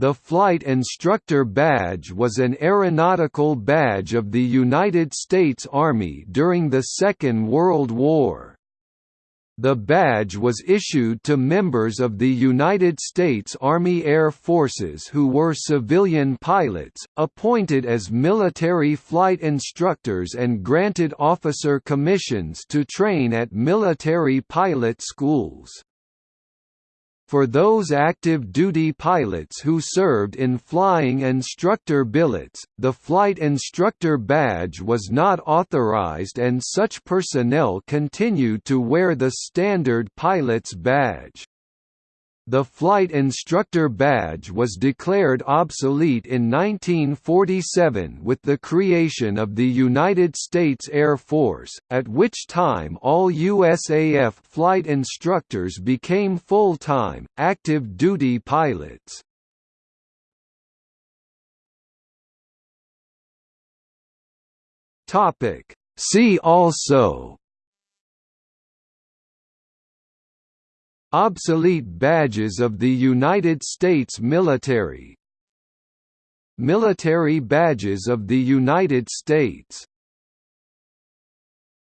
The Flight Instructor Badge was an aeronautical badge of the United States Army during the Second World War. The badge was issued to members of the United States Army Air Forces who were civilian pilots, appointed as military flight instructors and granted officer commissions to train at military pilot schools. For those active duty pilots who served in flying instructor billets, the flight instructor badge was not authorized and such personnel continued to wear the standard pilot's badge. The flight instructor badge was declared obsolete in 1947 with the creation of the United States Air Force, at which time all USAF flight instructors became full-time, active-duty pilots. See also Obsolete badges of the United States military. Military badges of the United States